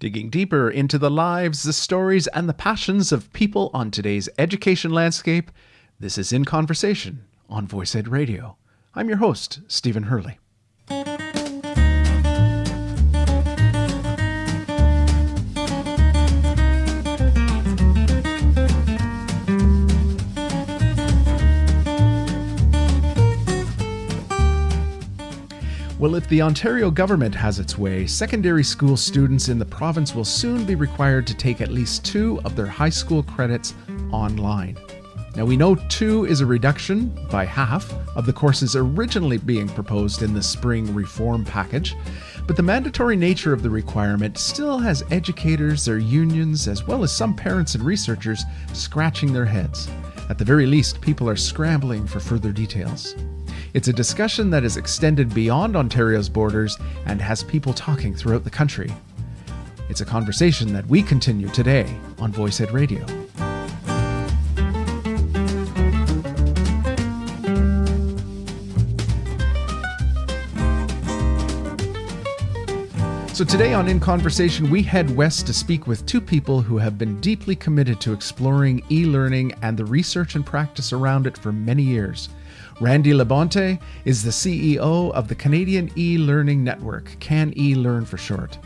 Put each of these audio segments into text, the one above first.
digging deeper into the lives, the stories, and the passions of people on today's education landscape. This is In Conversation on Voice Ed Radio. I'm your host, Stephen Hurley. Well, if the Ontario government has its way, secondary school students in the province will soon be required to take at least two of their high school credits online. Now, we know two is a reduction by half of the courses originally being proposed in the spring reform package, but the mandatory nature of the requirement still has educators, their unions, as well as some parents and researchers scratching their heads. At the very least, people are scrambling for further details. It's a discussion that is extended beyond Ontario's borders and has people talking throughout the country. It's a conversation that we continue today on Voice Ed Radio. So, today on In Conversation, we head west to speak with two people who have been deeply committed to exploring e learning and the research and practice around it for many years. Randy Labonte is the CEO of the Canadian e Learning Network, Can E Learn for short.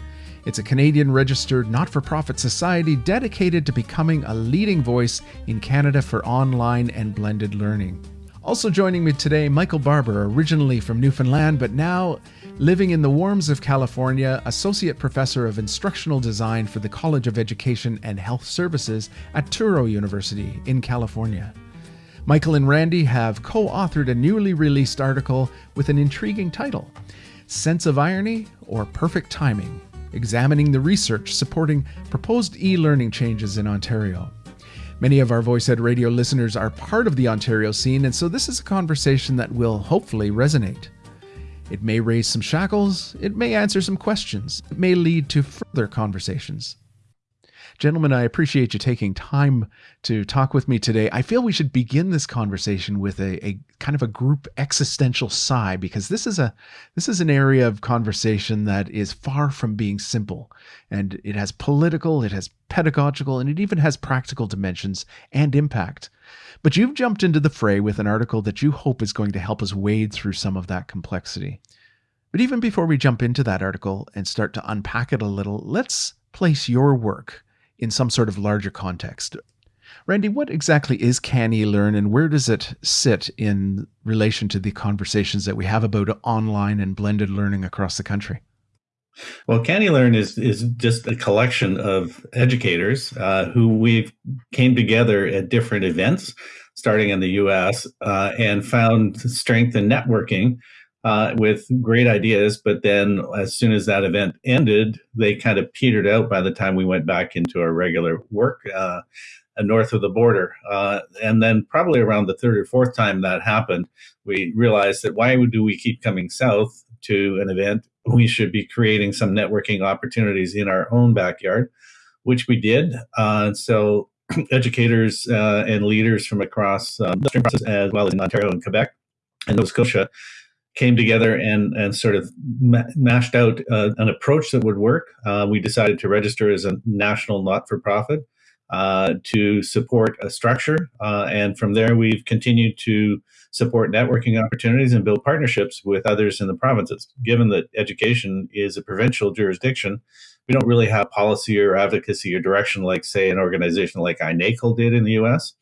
It's a Canadian registered not for profit society dedicated to becoming a leading voice in Canada for online and blended learning. Also joining me today, Michael Barbour, originally from Newfoundland, but now living in the warms of California, Associate Professor of Instructional Design for the College of Education and Health Services at Touro University in California. Michael and Randy have co authored a newly released article with an intriguing title Sense of Irony or Perfect Timing Examining the Research Supporting Proposed E Learning Changes in Ontario. Many of our Voice Ed Radio listeners are part of the Ontario scene, and so this is a conversation that will hopefully resonate. It may raise some shackles, it may answer some questions, it may lead to further conversations. Gentlemen, I appreciate you taking time to talk with me today. I feel we should begin this conversation with a, a, kind of a group existential sigh because this is a this is an area of conversation that is far from being simple. And it has political, it has pedagogical, and it even has practical dimensions and impact. But you've jumped into the fray with an article that you hope is going to help us wade through some of that complexity. But even before we jump into that article and start to unpack it a little, let's place your work in some sort of larger context. Randy, what exactly is CANeLearn and where does it sit in relation to the conversations that we have about online and blended learning across the country? Well, CANeLearn is is just a collection of educators uh, who we came together at different events, starting in the U.S. Uh, and found strength in networking uh, with great ideas. But then, as soon as that event ended, they kind of petered out by the time we went back into our regular work uh, north of the border. Uh, and then, probably around the third or fourth time that happened, we realized that why do we keep coming south to an event? We should be creating some networking opportunities in our own backyard, which we did. Uh, so, educators uh, and leaders from across the process, as well as in Ontario and Quebec and Nova Scotia, came together and and sort of ma- mashed out uh, an approach that would work. Uh, we decided to register as a national not-for-profit uh, to support a structure, uh, and from there we've continued to support networking opportunities and build partnerships with others in the provinces. Given that education is a provincial jurisdiction, we don't really have policy or advocacy or direction like, say, an organization like INACOL did in the U.S.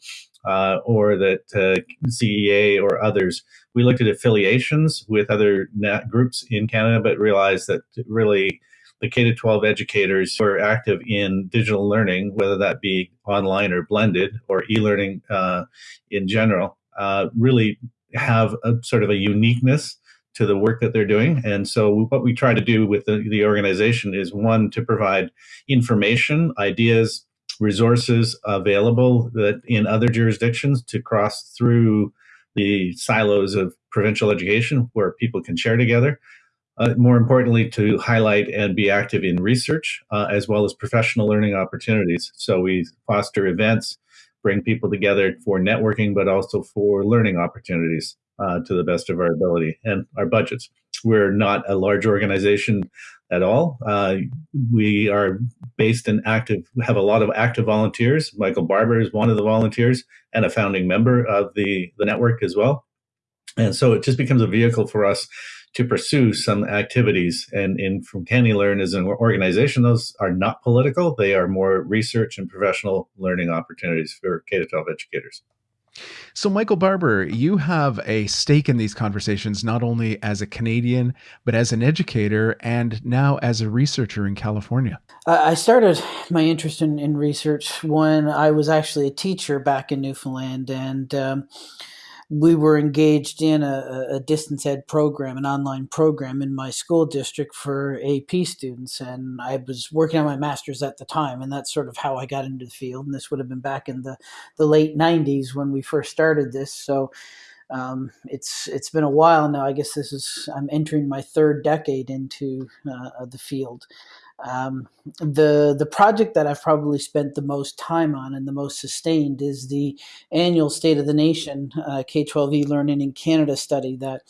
Uh, or that uh, CEA or others we looked at affiliations with other groups in Canada, but realized that really the K to 12 educators who are active in digital learning, whether that be online or blended or e learning uh, in general, uh, really have a sort of a uniqueness to the work that they're doing. And so, what we try to do with the, the organization is one, to provide information, ideas, resources available that in other jurisdictions to cross through the silos of provincial education where people can share together. Uh, more importantly, to highlight and be active in research uh, as well as professional learning opportunities. So we foster events, bring people together for networking, but also for learning opportunities uh, to the best of our ability and our budgets. We're not a large organization at all. Uh, we are based in active, we have a lot of active volunteers. Michael Barbour is one of the volunteers and a founding member of the, the network as well. And so it just becomes a vehicle for us to pursue some activities. And in from CANeLearn as an organization, those are not political. They are more research and professional learning opportunities for K-12 educators. So, Michael Barbour, you have a stake in these conversations, not only as a Canadian, but as an educator and now as a researcher in California. I started my interest in, in research when I was actually a teacher back in Newfoundland. And um, we were engaged in a, a, distance ed program, an online program in my school district for AP students. And I was working on my master's at the time, and that's sort of how I got into the field. And this would have been back in the, the late 90s when we first started this. So um, it's it's been a while now. I guess this is I'm entering my third decade into uh, the field. Um, the the project that I've probably spent the most time on and the most sustained is the annual State of the Nation uh, K-12 e-learning in Canada study that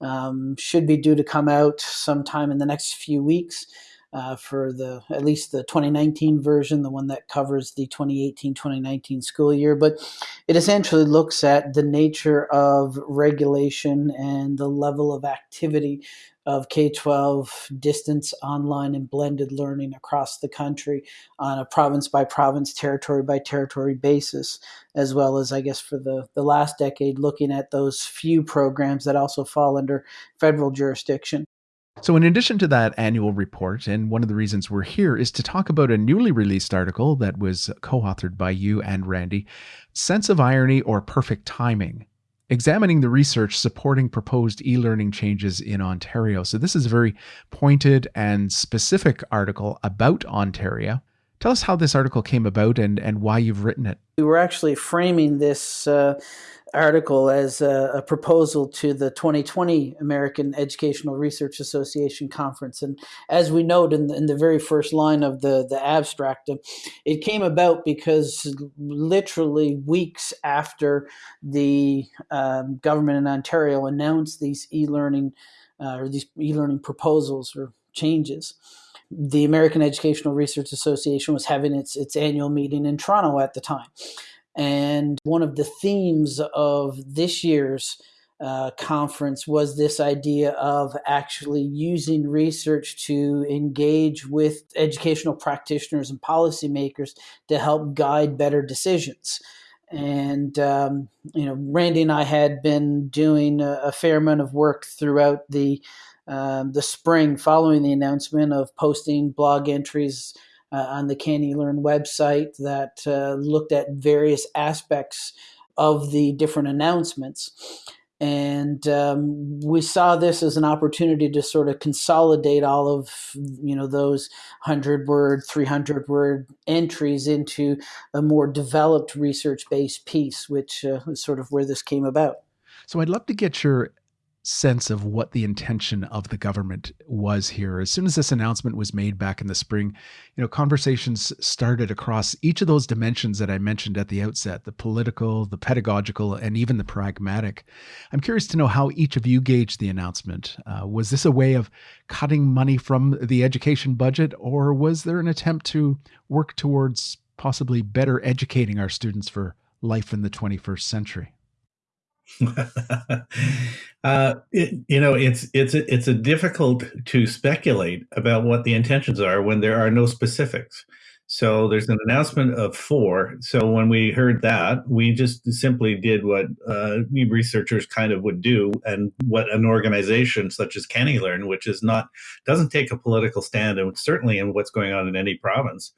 um, should be due to come out sometime in the next few weeks. Uh, for the at least the 2019 version, the one that covers the 2018-2019 school year. But it essentially looks at the nature of regulation and the level of activity of K 12 distance, online, and blended learning across the country on a province by province, territory by territory basis, as well as, I guess, for the, the last decade, looking at those few programs that also fall under federal jurisdiction. So, in addition to that annual report, and one of the reasons we're here is to talk about a newly released article that was co authored by you and Randy Sense of Irony or Perfect Timing examining the research supporting proposed e learning changes in Ontario. So, this is a very pointed and specific article about Ontario. Tell us how this article came about and, and why you've written it. We were actually framing this uh, article as a, a, proposal to the 2020 American Educational Research Association conference. And as we note in the, in the very first line of the, the abstract, it came about because literally weeks after the um, government in Ontario announced these e-learning uh, or these e-learning proposals or changes, the American Educational Research Association was having its, its annual meeting in Toronto at the time. And one of the themes of this year's uh, conference was this idea of actually using research to engage with educational practitioners and policymakers to help guide better decisions. And, um, you know, Randy and I had been doing a, a fair amount of work throughout the, um, the spring following the announcement of posting blog entries on the CANeLearn website that uh, looked at various aspects of the different announcements. And um, we saw this as an opportunity to sort of consolidate all of you know those hundred word, three hundred word entries into a more developed research based piece, which uh, is sort of where this came about. So I'd love to get your sense of what the intention of the government was here. As soon as this announcement was made back in the spring, you know, conversations started across each of those dimensions that I mentioned at the outset, the political, the pedagogical, and even the pragmatic. I'm curious to know how each of you gauged the announcement. Uh, was this a way of cutting money from the education budget, or was there an attempt to work towards possibly better educating our students for life in the 21st century? uh, it, you know, it's it's a, it's a difficult to speculate about what the intentions are when there are no specifics. So there's an announcement of four. So when we heard that, we just simply did what uh, researchers kind of would do, and what an organization such as CANeLearn, which is not doesn't take a political stand, and certainly in what's going on in any province,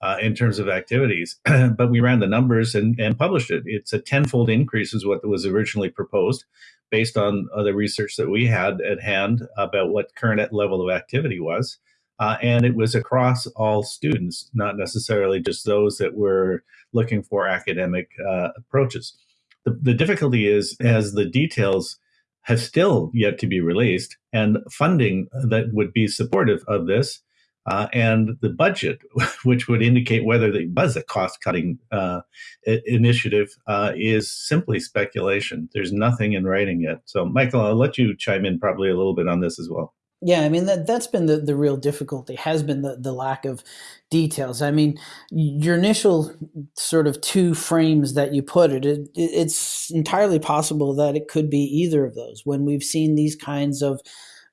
uh, in terms of activities. but we ran the numbers and, and published it. It's a tenfold increase, is what was originally proposed, based on the research that we had at hand about what current level of activity was. Uh, and it was across all students, not necessarily just those that were looking for academic uh, approaches. The, the difficulty is, as the details have still yet to be released, and funding that would be supportive of this uh, and the budget, which would indicate whether the was a cost cutting uh, initiative, uh, is simply speculation. There's nothing in writing yet. So, Michael, I'll let you chime in probably a little bit on this as well. Yeah, I mean that that's been the, the real difficulty has been the, the lack of details. I mean, your initial sort of two frames that you put it, it, it's entirely possible that it could be either of those. When we've seen these kinds of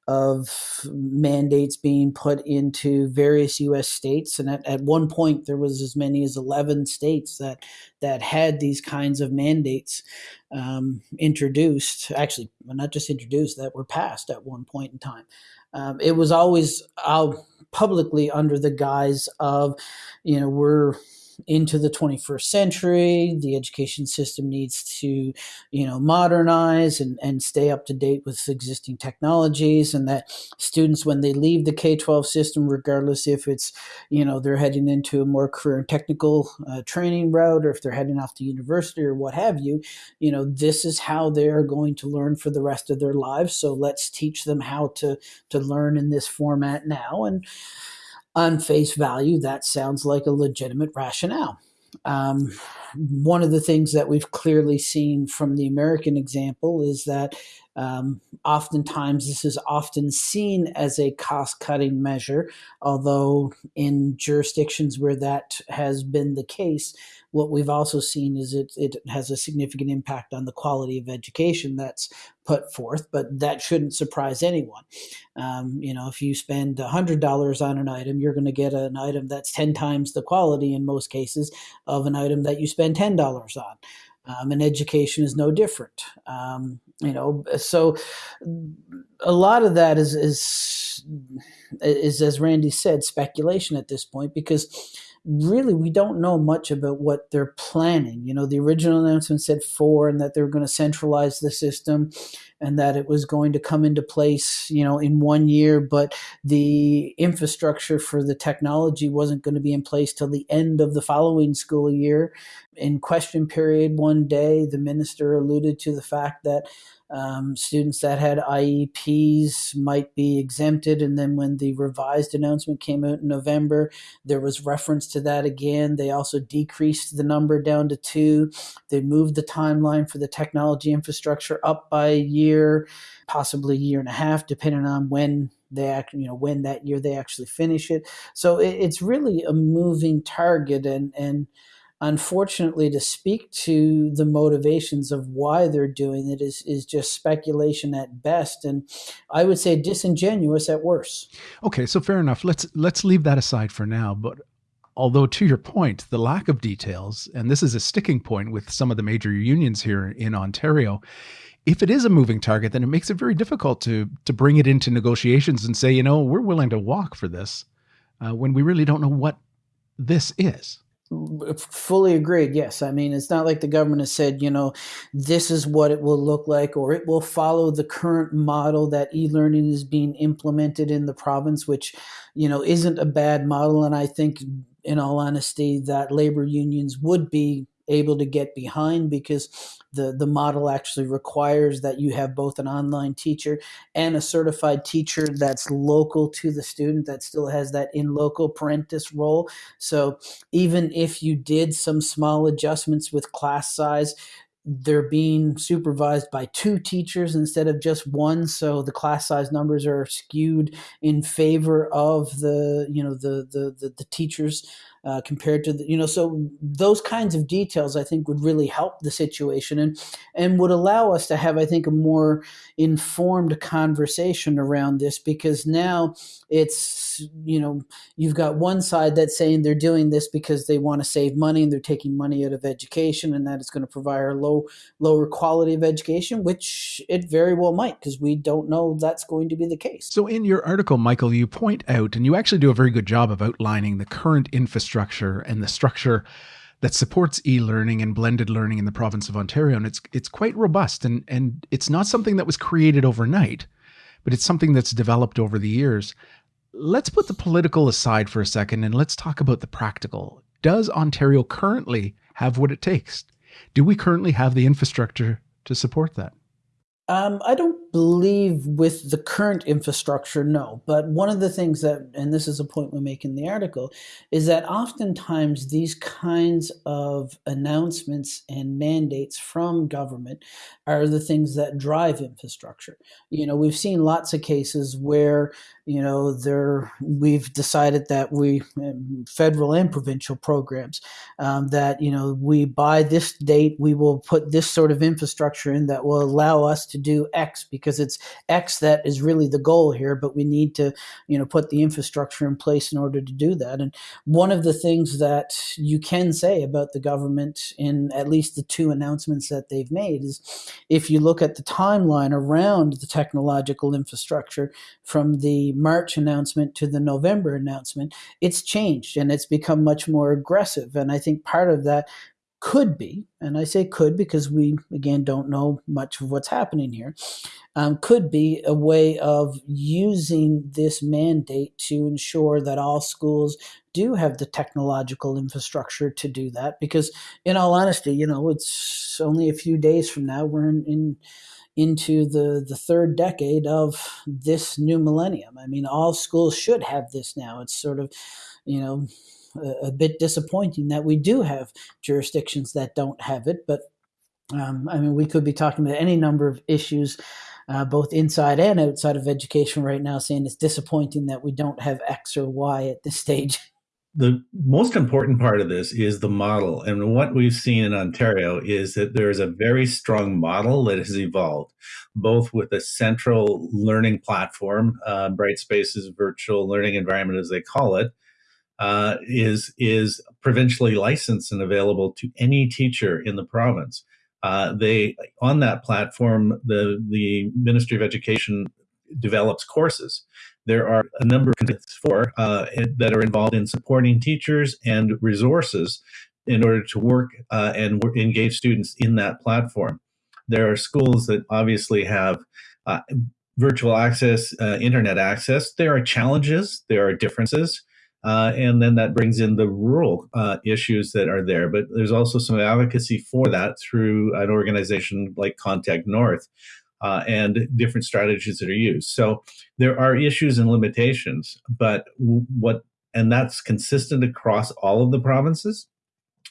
of mandates being put into various U.S. states, and at, at one point there was as many as eleven states that that had these kinds of mandates um, introduced. Actually, not just introduced, that were passed at one point in time. Um, it was always out publicly under the guise of, you know, we're into the 21st century. The education system needs to, you know, modernize and, and stay up to date with existing technologies, and that students, when they leave the K 12 system, regardless if it's, you know, they're heading into a more career and technical uh, training route or if they're heading off to university or what have you, you know, this is how they're going to learn for the rest of their lives. So let's teach them how to to learn in this format now. And on face value, that sounds like a legitimate rationale. Um, one of the things that we've clearly seen from the American example is that um, oftentimes this is often seen as a cost cutting measure, although in jurisdictions where that has been the case, what we've also seen is it, it has a significant impact on the quality of education that's put forth, but that shouldn't surprise anyone. Um, you know, if you spend $100 on an item, you're going to get an item that's 10 times the quality in most cases of an item that you spend $10 on. Um, and education is no different. Um, you know, so a lot of that is, is, is, as Randy said, speculation at this point because really we don't know much about what they're planning. You know, the original announcement said four and that they were going to centralize the system and that it was going to come into place, you know, in one year, but the infrastructure for the technology wasn't going to be in place till the end of the following school year. In question period one day, the minister alluded to the fact that um, students that had IEPs might be exempted. And then when the revised announcement came out in November, there was reference to that again. They also decreased the number down to two. They moved the timeline for the technology infrastructure up by a year, possibly a year and a half, depending on when they act, you know, when that year they actually finish it. So it, it's really a moving target and, and, unfortunately to speak to the motivations of why they're doing it is is just speculation at best and i would say disingenuous at worst okay so fair enough let's let's leave that aside for now but although to your point the lack of details and this is a sticking point with some of the major unions here in ontario if it is a moving target then it makes it very difficult to to bring it into negotiations and say you know we're willing to walk for this uh, when we really don't know what this is Fully agreed. Yes. I mean, it's not like the government has said, you know, this is what it will look like, or it will follow the current model that e learning is being implemented in the province, which, you know, isn't a bad model. And I think, in all honesty, that labor unions would be able to get behind because the, the model actually requires that you have both an online teacher and a certified teacher that's local to the student that still has that in loco parentis role. So even if you did some small adjustments with class size, they're being supervised by two teachers instead of just one so the class size numbers are skewed in favor of the you know the the the, the teachers uh, compared to the, you know so those kinds of details i think would really help the situation and and would allow us to have i think a more informed conversation around this because now it's you know you've got one side that's saying they're doing this because they want to save money and they're taking money out of education and that is going to provide a low lower quality of education which it very well might because we don't know that's going to be the case. So in your article michael you point out and you actually do a very good job of outlining the current infrastructure structure and the structure that supports e-learning and blended learning in the province of Ontario. And it's it's quite robust and and it's not something that was created overnight, but it's something that's developed over the years. Let's put the political aside for a second and let's talk about the practical. Does Ontario currently have what it takes? Do we currently have the infrastructure to support that? Um, I don't believe with the current infrastructure, no. But one of the things that, and this is a point we make in the article, is that oftentimes these kinds of announcements and mandates from government are the things that drive infrastructure. You know, we've seen lots of cases where you know there we've decided that we um, federal and provincial programs um, that you know we by this date we will put this sort of infrastructure in that will allow us to do x because it's x that is really the goal here but we need to you know put the infrastructure in place in order to do that. And one of the things that you can say about the government in at least the two announcements that they've made is if you look at the timeline around the technological infrastructure from the March announcement to the November announcement, it's changed and it's become much more aggressive. And I think part of that could be, and I say could because we, again, don't know much of what's happening here, um, could be a way of using this mandate to ensure that all schools do have the technological infrastructure to do that. Because, in all honesty, you know, it's only a few days from now, we're in, in into the, the third decade of this new millennium. I mean, all schools should have this now. It's sort of, you know, a, a bit disappointing that we do have jurisdictions that don't have it. But um, I mean, we could be talking about any number of issues, uh, both inside and outside of education right now, saying it's disappointing that we don't have X or Y at this stage. the most important part of this is the model. And what we've seen in Ontario is that there is a very strong model that has evolved, both with a central learning platform, uh, Brightspace's virtual learning environment, as they call it, uh, is is provincially licensed and available to any teacher in the province. Uh, they on that platform, the the Ministry of Education develops courses there are a number of for uh, that are involved in supporting teachers and resources in order to work uh, and engage students in that platform. There are schools that obviously have uh, virtual access, uh, internet access. There are challenges, there are differences. Uh, and then that brings in the rural uh, issues that are there. But there's also some advocacy for that through an organization like Contact North, uh, and different strategies that are used. So there are issues and limitations, but what and that's consistent across all of the provinces.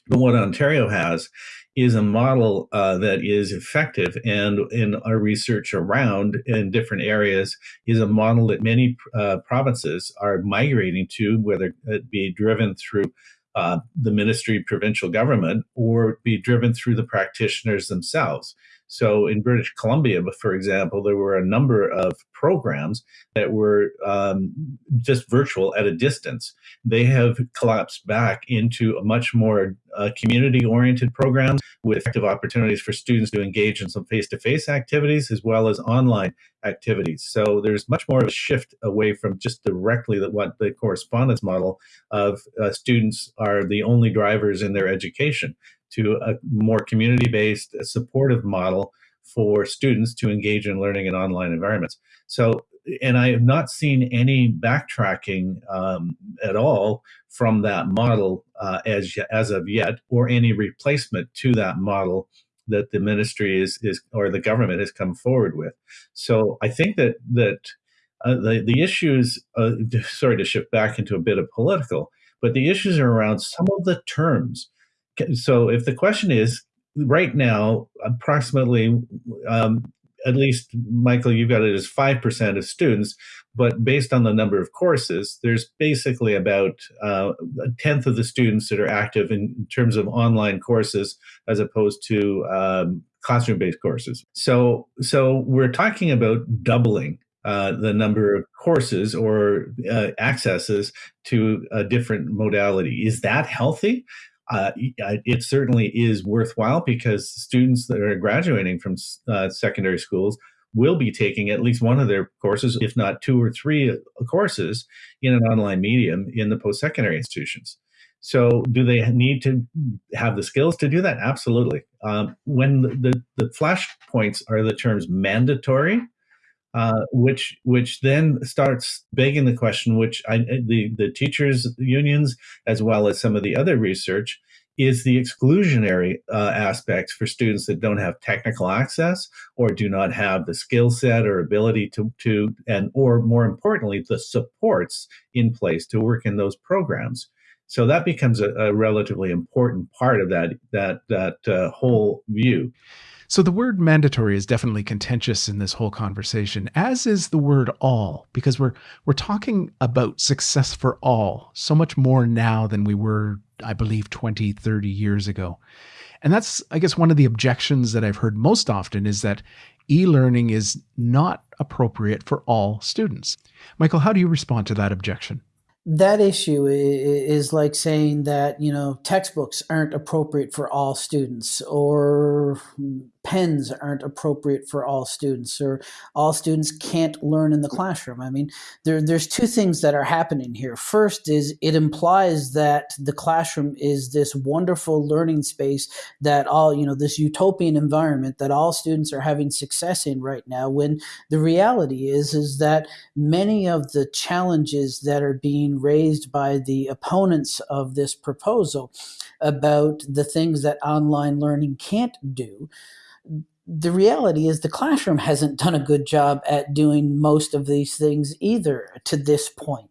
But what Ontario has is a model uh, that is effective, and in our research around in different areas is a model that many uh, provinces are migrating to, whether it be driven through uh, the ministry, provincial government, or be driven through the practitioners themselves. So in British Columbia, for example, there were a number of programs that were um, just virtual at a distance. They have collapsed back into a much more uh, community oriented programs with effective opportunities for students to engage in some face to face activities as well as online activities. So there's much more of a shift away from just directly that what the correspondence model of uh, students are the only drivers in their education to a more community based, supportive model for students to engage in learning in online environments. So, and I have not seen any backtracking um, at all from that model uh, as as of yet, or any replacement to that model that the ministry is is or the government has come forward with. So I think that that uh, the the issues. Uh, sorry to shift back into a bit of political, but the issues are around some of the terms so if the question is right now, approximately, um, at least Michael, you've got it as 5% of students, but based on the number of courses, there's basically about uh, a tenth of the students that are active in, in terms of online courses as opposed to um, classroom-based courses. So, so we're talking about doubling uh, the number of courses or uh, accesses to a different modality. Is that healthy? Uh, it certainly is worthwhile because students that are graduating from uh, secondary schools will be taking at least one of their courses, if not two or three uh, courses in an online medium in the post secondary institutions. So, do they need to have the skills to do that? Absolutely. Um, when the, the, the flashpoints are the terms mandatory uh, which which then starts begging the question, which I, the the teachers unions as well as some of the other research is the exclusionary uh, aspects for students that don't have technical access or do not have the skill set or ability to, to and or more importantly the supports in place to work in those programs. So that becomes a, a relatively important part of that that that uh, whole view so the word mandatory is definitely contentious in this whole conversation, as is the word all, because we're we're talking about success for all so much more now than we were, I believe, 20, 30 years ago. And that's, I guess, one of the objections that I've heard most often is that e-learning is not appropriate for all students. Michael, how do you respond to that objection? That issue is like saying that you know textbooks aren't appropriate for all students or pens aren't appropriate for all students or all students can't learn in the classroom. I mean, there, there's two things that are happening here. First is it implies that the classroom is this wonderful learning space that all, you know, this utopian environment that all students are having success in right now when the reality is is that many of the challenges that are being raised by the opponents of this proposal about the things that online learning can't do the reality is the classroom hasn't done a good job at doing most of these things either to this point.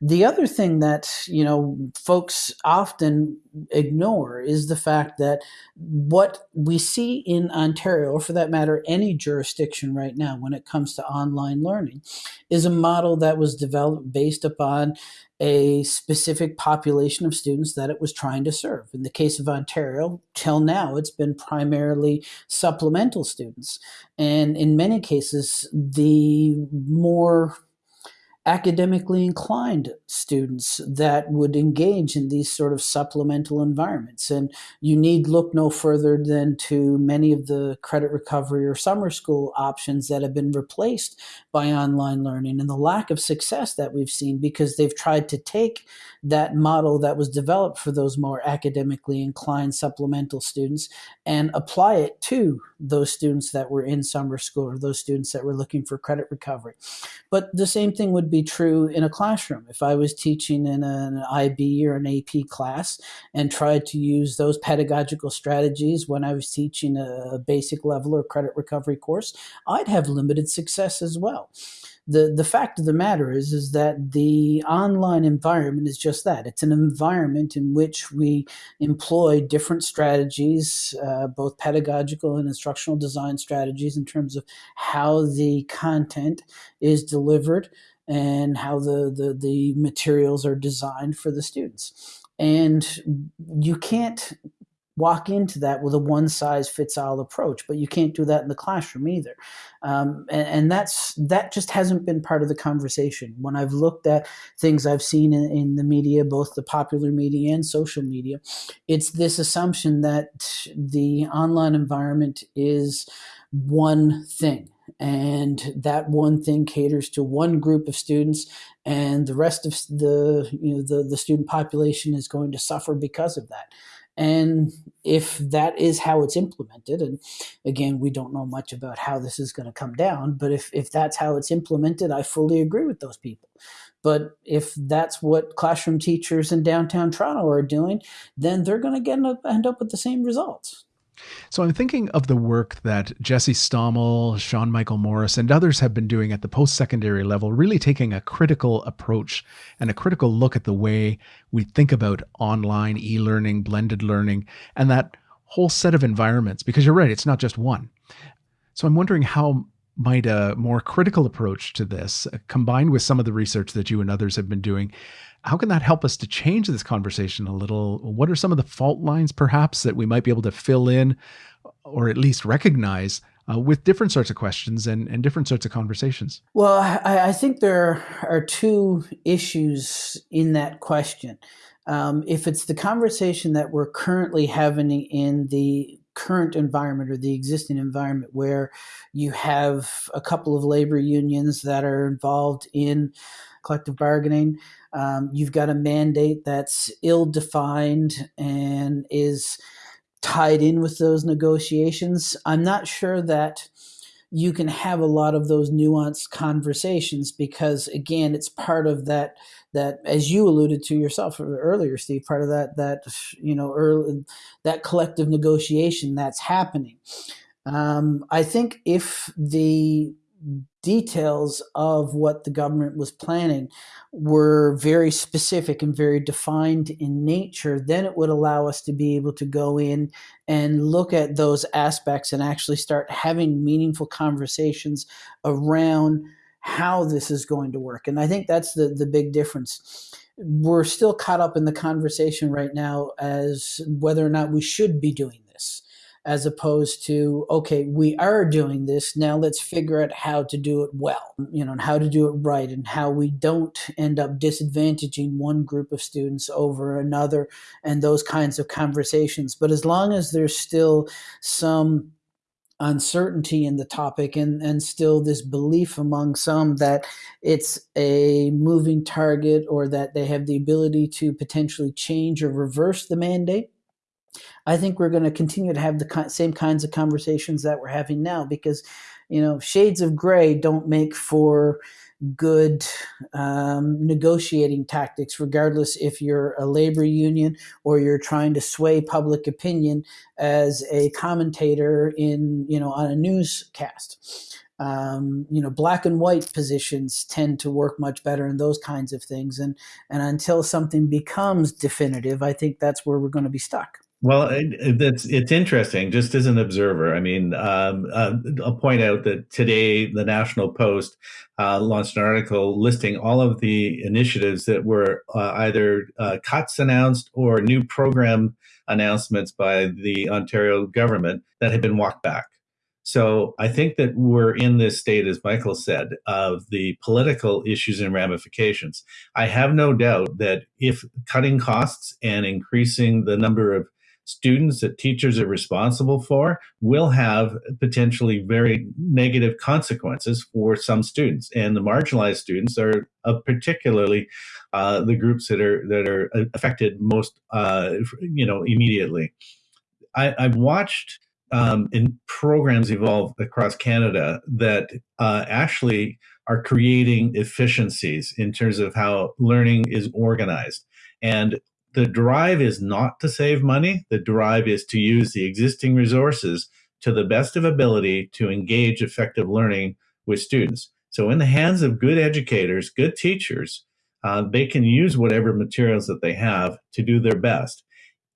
The other thing that, you know, folks often ignore is the fact that what we see in Ontario, or for that matter, any jurisdiction right now when it comes to online learning, is a model that was developed based upon a specific population of students that it was trying to serve. In the case of Ontario, till now, it's been primarily supplemental students. And in many cases, the more academically inclined students that would engage in these sort of supplemental environments. And you need look no further than to many of the credit recovery or summer school options that have been replaced by online learning and the lack of success that we've seen because they've tried to take that model that was developed for those more academically inclined supplemental students and apply it to those students that were in summer school or those students that were looking for credit recovery. But the same thing would be true in a classroom. If I was teaching in an IB or an AP class and tried to use those pedagogical strategies when I was teaching a basic level or credit recovery course, I'd have limited success as well the the fact of the matter is is that the online environment is just that it's an environment in which we employ different strategies uh, both pedagogical and instructional design strategies in terms of how the content is delivered and how the the, the materials are designed for the students. And you can't walk into that with a one size fits all approach but you can't do that in the classroom either. Um, and, and, that's that just hasn't been part of the conversation. When i've looked at things i've seen in, in, the media both the popular media and social media it's this assumption that the online environment is one thing and that one thing caters to one group of students and the rest of the you know the, the student population is going to suffer because of that and if that is how it's implemented, and again, we don't know much about how this is going to come down, but if, if that's how it's implemented, I fully agree with those people. But if that's what classroom teachers in downtown Toronto are doing, then they're going to get end up with the same results. So I'm thinking of the work that Jesse Stommel, Sean Michael Morris, and others have been doing at the post secondary level, really taking a critical approach and a critical look at the way we think about online e learning, blended learning, and that whole set of environments. Because you're right, it's not just one. So I'm wondering how might a more critical approach to this, uh, combined with some of the research that you and others have been doing, how can that help us to change this conversation a little? What are some of the fault lines, perhaps, that we might be able to fill in or at least recognize uh, with different sorts of questions and, and different sorts of conversations? Well, I, I think there are two issues in that question. Um, if it's the conversation that we're currently having in the current environment or the existing environment where you have a couple of labor unions that are involved in collective bargaining um, you've got a mandate that's ill defined and is tied in with those negotiations. I'm not sure that you can have a lot of those nuanced conversations because again it's part of that that as you alluded to yourself earlier steve part of that that you know early, that collective negotiation that's happening. Um, i think if the details of what the government was planning were very specific and very defined in nature, then it would allow us to be able to go in and look at those aspects and actually start having meaningful conversations around how this is going to work. And I think that's the, the big difference. We're still caught up in the conversation right now as whether or not we should be doing as opposed to okay we are doing this now let's figure out how to do it well you know and how to do it right and how we don't end up disadvantaging one group of students over another and those kinds of conversations. But as long as there's still some uncertainty in the topic and, and still this belief among some that it's a moving target or that they have the ability to potentially change or reverse the mandate I think we're going to continue to have the same kinds of conversations that we're having now because, you know, shades of gray don't make for good um, negotiating tactics, regardless if you're a labor union or you're trying to sway public opinion as a commentator in, you know, on a newscast. Um, you know, black and white positions tend to work much better in those kinds of things. And and until something becomes definitive, I think that's where we're going to be stuck. Well, it's it's interesting. Just as an observer, I mean, um, uh, I'll point out that today the National Post uh, launched an article listing all of the initiatives that were uh, either uh, cuts announced or new program announcements by the Ontario government that had been walked back. So I think that we're in this state, as Michael said, of the political issues and ramifications. I have no doubt that if cutting costs and increasing the number of students that teachers are responsible for will have potentially very negative consequences for some students. And the marginalized students are uh, particularly uh, the groups that are that are affected most, uh, you know, immediately. I, I've watched um, in programs evolve across Canada that uh, actually are creating efficiencies in terms of how learning is organized. And the drive is not to save money. The drive is to use the existing resources to the best of ability to engage effective learning with students. So in the hands of good educators, good teachers, uh, they can use whatever materials that they have to do their best.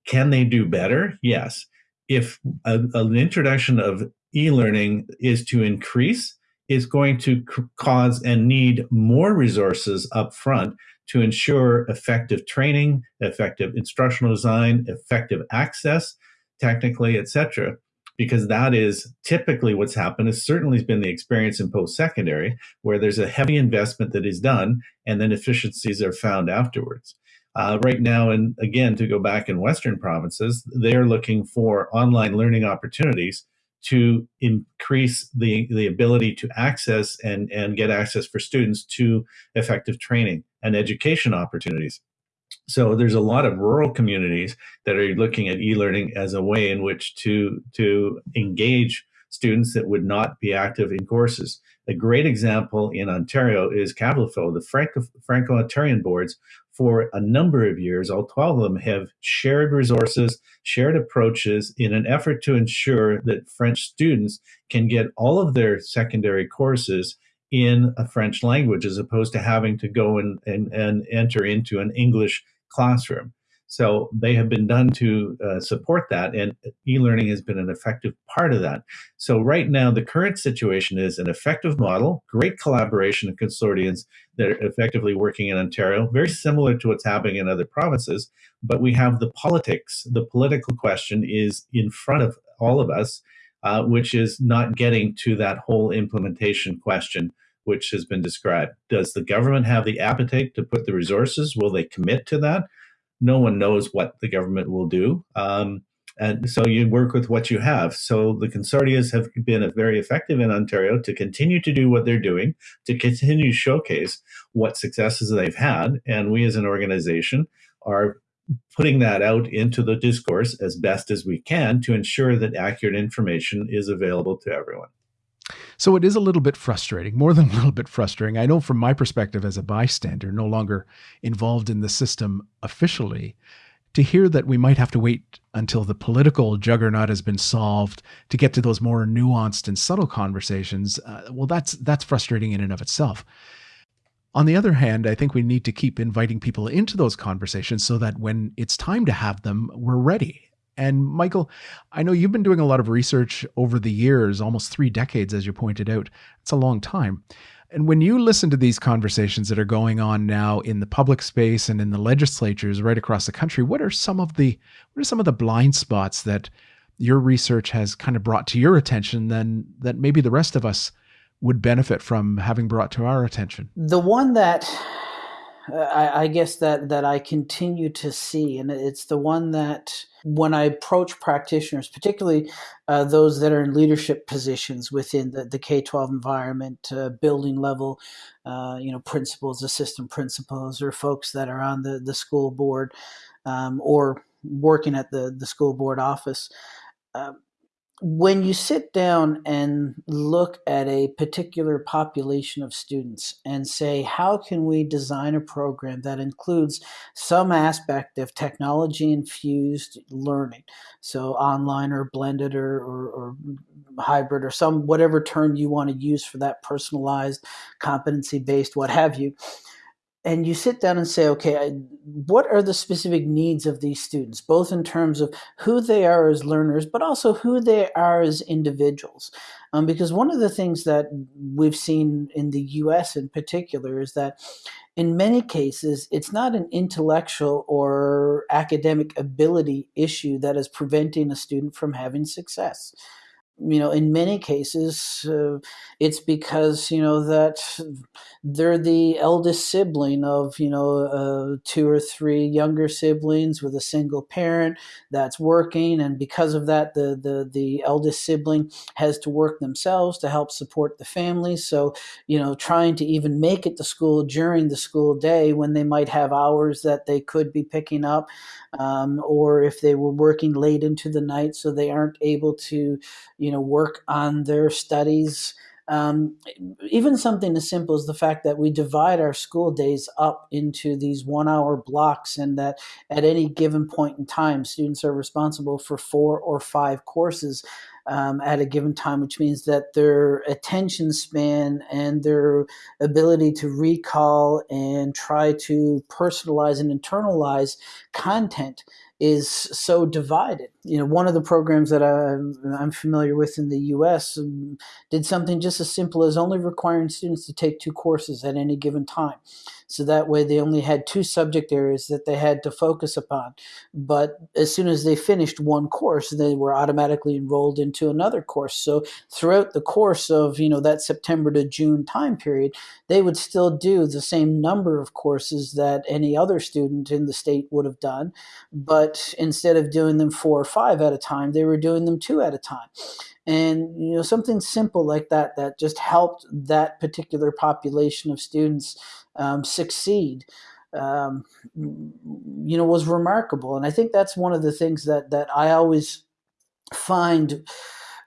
Can they do better? Yes. If a, an introduction of e-learning is to increase, is going to cause and need more resources up front to ensure effective training, effective instructional design, effective access, technically, etc. Because that is typically what's happened. It certainly has been the experience in post-secondary, where there's a heavy investment that is done, and then efficiencies are found afterwards. Uh, right now, and again, to go back in Western provinces, they're looking for online learning opportunities to increase the, the ability to access and, and get access for students to effective training and education opportunities. So there's a lot of rural communities that are looking at e-learning as a way in which to, to engage students that would not be active in courses. A great example in Ontario is CAVLFO, the Franco, Franco-Ontarian boards for a number of years, all 12 of them have shared resources, shared approaches in an effort to ensure that French students can get all of their secondary courses in a French language as opposed to having to go and, and, and enter into an English classroom. So they have been done to uh, support that, and e-learning has been an effective part of that. So right now, the current situation is an effective model, great collaboration of consortiums that are effectively working in Ontario, very similar to what's happening in other provinces. But we have the politics. The political question is in front of all of us, uh, which is not getting to that whole implementation question which has been described. Does the government have the appetite to put the resources? Will they commit to that? no one knows what the government will do. Um, and so you work with what you have. So the consortias have been very effective in Ontario to continue to do what they're doing, to continue to showcase what successes they've had. And we as an organization are putting that out into the discourse as best as we can to ensure that accurate information is available to everyone. So it is a little bit frustrating, more than a little bit frustrating. I know from my perspective as a bystander, no longer involved in the system officially, to hear that we might have to wait until the political juggernaut has been solved to get to those more nuanced and subtle conversations, uh, well, that's that's frustrating in and of itself. On the other hand, I think we need to keep inviting people into those conversations so that when it's time to have them, we're ready. And Michael, I know you've been doing a lot of research over the years, almost three decades, as you pointed out. It's a long time. And when you listen to these conversations that are going on now in the public space and in the legislatures right across the country, what are some of the what are some of the blind spots that your research has kind of brought to your attention then that maybe the rest of us would benefit from having brought to our attention? The one that uh, I, I, guess that that I continue to see, and it's the one that when I approach practitioners, particularly uh, those that are in leadership positions within the, K twelve environment, uh, building level, uh, you know, principals, assistant principals, or folks that are on the the school board um, or working at the the school board office. When you sit down and look at a particular population of students and say, how can we design a program that includes some aspect of technology infused learning? So, online or blended or, or, or hybrid or some whatever term you want to use for that personalized, competency based, what have you and you sit down and say, okay, what are the specific needs of these students, both in terms of who they are as learners, but also who they are as individuals. Um, because one of the things that we've seen in the US in particular is that in many cases, it's not an intellectual or academic ability issue that is preventing a student from having success you know in many cases uh, it's because you know that they're the eldest sibling of you know uh, two or three younger siblings with a single parent that's working and because of that the the the eldest sibling has to work themselves to help support the family. So you know trying to even make it to school during the school day when they might have hours that they could be picking up um, or if they were working late into the night so they aren't able to you know work on their studies. Um, even something as simple as the fact that we divide our school days up into these one hour blocks and that at any given point in time students are responsible for four or five courses um, at a given time, which means that their attention span and their ability to recall and try to personalize and internalize content is so divided. You know, one of the programs that I, am familiar with in the U.S. Um, did something just as simple as only requiring students to take two courses at any given time. So that way they only had two subject areas that they had to focus upon. But as soon as they finished one course, they were automatically enrolled into another course. So throughout the course of, you know, that September to June time period, they would still do the same number of courses that any other student in the state would have done. But instead of doing them four or five at a time, they were doing them two at a time and you know something simple like that that just helped that particular population of students um, succeed um, you know was remarkable. And i think that's one of the things that that i always find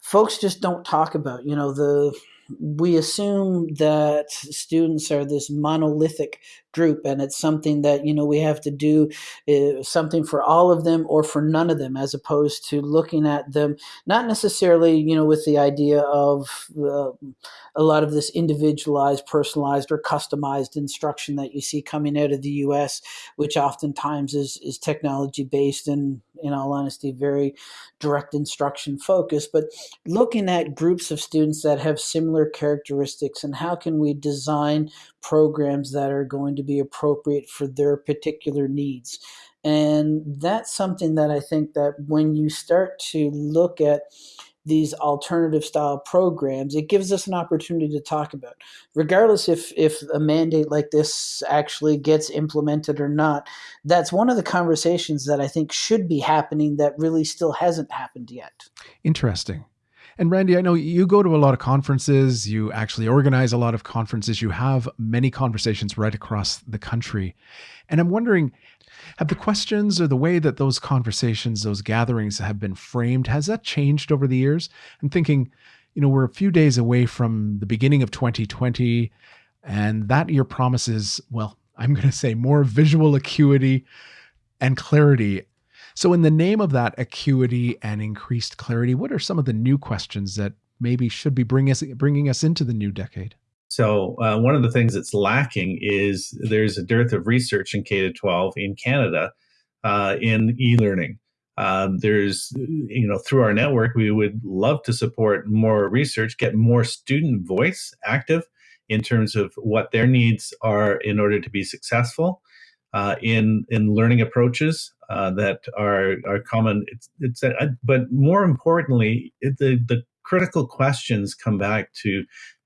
folks just don't talk about you know the we assume that students are this monolithic group and it's something that you know we have to do uh, something for all of them or for none of them as opposed to looking at them not necessarily you know with the idea of uh, a lot of this individualized personalized or customized instruction that you see coming out of the US which oftentimes is is technology based and in all honesty very direct instruction focused but looking at groups of students that have similar characteristics and how can we design programs that are going to be appropriate for their particular needs. And that's something that I think that when you start to look at these alternative style programs, it gives us an opportunity to talk about. Regardless if if a mandate like this actually gets implemented or not, that's one of the conversations that I think should be happening that really still hasn't happened yet. Interesting. And Randy, I know you go to a lot of conferences, you actually organize a lot of conferences, you have many conversations right across the country. And I'm wondering, have the questions or the way that those conversations, those gatherings have been framed, has that changed over the years? I'm thinking, You know, we're a few days away from the beginning of 2020, and that year promises, well, I'm going to say more visual acuity and clarity. So, in the name of that acuity and increased clarity, what are some of the new questions that maybe should be bring us, bringing us into the new decade? So, uh, one of the things that's lacking is there's a dearth of research in K to 12 in Canada uh, in e learning. Um, there's, you know, through our network, we would love to support more research, get more student voice active in terms of what their needs are in order to be successful uh, in in learning approaches uh, that are are common. It's, it's uh, but more importantly, it, the the critical questions come back to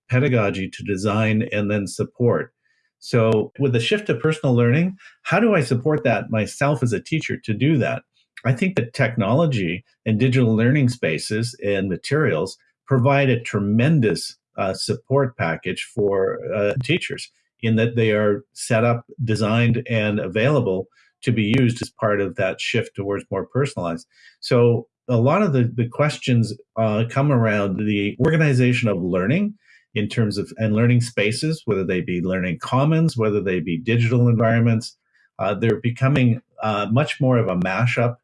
pedagogy, to design, and then support. So, with the shift to personal learning, how do I support that myself as a teacher to do that? I think that technology and digital learning spaces and materials provide a tremendous uh, support package for uh, teachers in that they are set up, designed, and available to be used as part of that shift towards more personalized. So a lot of the, the questions uh, come around the organization of learning in terms of and learning spaces, whether they be learning commons, whether they be digital environments. Uh, they're becoming uh, much more of a mashup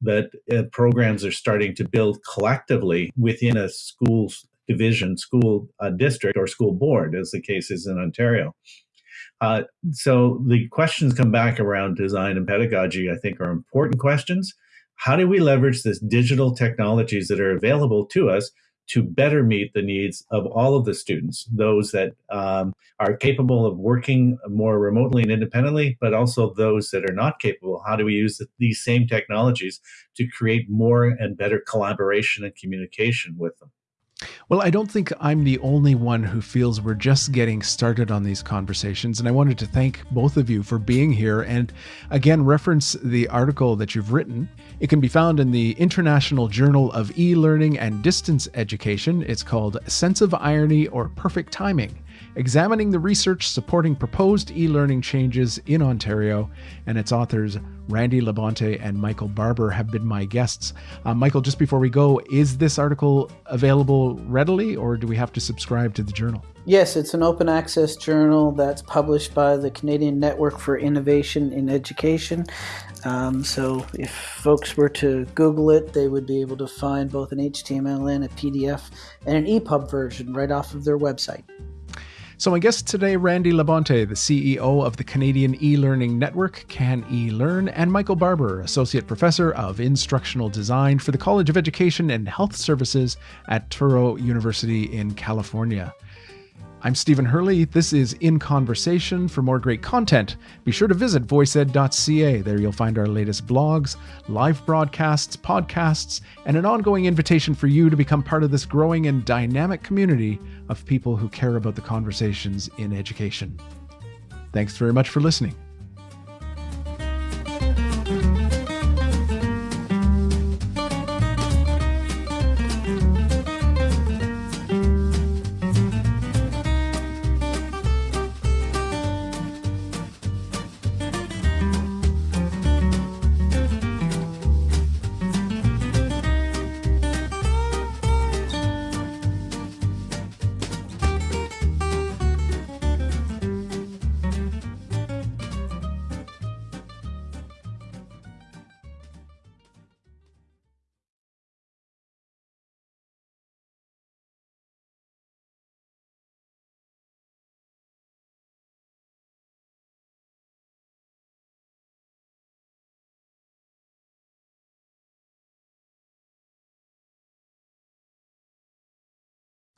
that uh, programs are starting to build collectively within a school's division, school uh, district, or school board, as the case is in Ontario. Uh, so the questions come back around design and pedagogy, I think, are important questions. How do we leverage this digital technologies that are available to us to better meet the needs of all of the students, those that um, are capable of working more remotely and independently, but also those that are not capable. How do we use these same technologies to create more and better collaboration and communication with them? Well, I don't think I'm the only one who feels we're just getting started on these conversations. And I wanted to thank both of you for being here and again reference the article that you've written. It can be found in the International Journal of E Learning and Distance Education. It's called Sense of Irony or Perfect Timing examining the research supporting proposed e learning changes in Ontario. And its authors, Randy Labonte and Michael Barbour, have been my guests. Uh, Michael, just before we go, is this article available readily or do we have to subscribe to the journal? Yes, it's an open access journal that's published by the Canadian Network for Innovation in Education. Um, so if folks were to Google it, they would be able to find both an HTML and a PDF and an EPUB version right off of their website. So, my guest today, Randy Labonte, the CEO of the Canadian e Learning Network, Can E Learn, and Michael Barbour, Associate Professor of Instructional Design for the College of Education and Health Services at Touro University in California. I'm Stephen Hurley. This is In Conversation. For more great content, be sure to visit voiced.ca. There you'll find our latest blogs, live broadcasts, podcasts, and an ongoing invitation for you to become part of this growing and dynamic community of people who care about the conversations in education. Thanks very much for listening.